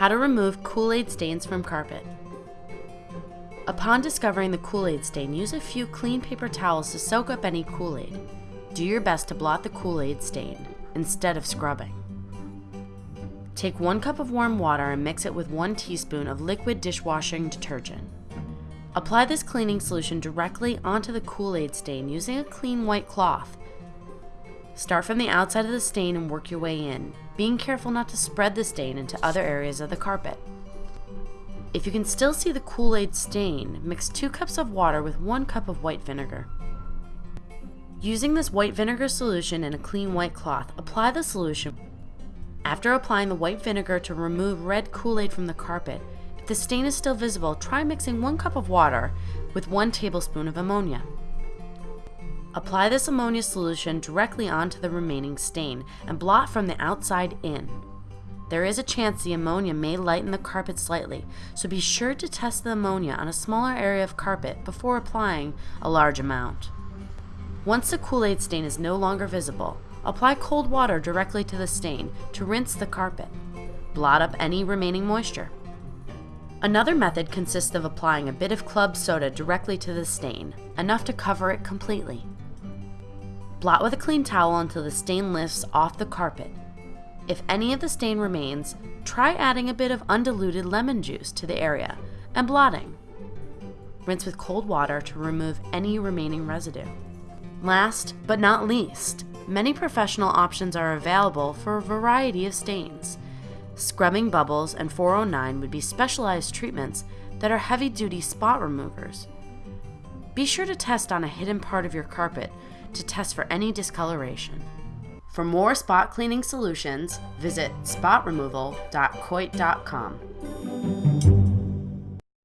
How to remove Kool-Aid stains from carpet. Upon discovering the Kool-Aid stain, use a few clean paper towels to soak up any Kool-Aid. Do your best to blot the Kool-Aid stain instead of scrubbing. Take one cup of warm water and mix it with one teaspoon of liquid dishwashing detergent. Apply this cleaning solution directly onto the Kool-Aid stain using a clean white cloth. Start from the outside of the stain and work your way in, being careful not to spread the stain into other areas of the carpet. If you can still see the Kool-Aid stain, mix 2 cups of water with 1 cup of white vinegar. Using this white vinegar solution in a clean white cloth, apply the solution. After applying the white vinegar to remove red Kool-Aid from the carpet, if the stain is still visible, try mixing 1 cup of water with 1 tablespoon of ammonia. Apply this ammonia solution directly onto the remaining stain and blot from the outside in. There is a chance the ammonia may lighten the carpet slightly, so be sure to test the ammonia on a smaller area of carpet before applying a large amount. Once the Kool-Aid stain is no longer visible, apply cold water directly to the stain to rinse the carpet. Blot up any remaining moisture. Another method consists of applying a bit of club soda directly to the stain, enough to cover it completely. Blot with a clean towel until the stain lifts off the carpet. If any of the stain remains, try adding a bit of undiluted lemon juice to the area and blotting. Rinse with cold water to remove any remaining residue. Last but not least, many professional options are available for a variety of stains. Scrubbing bubbles and 409 would be specialized treatments that are heavy duty spot removers. Be sure to test on a hidden part of your carpet to test for any discoloration. For more spot cleaning solutions, visit spotremoval.coit.com.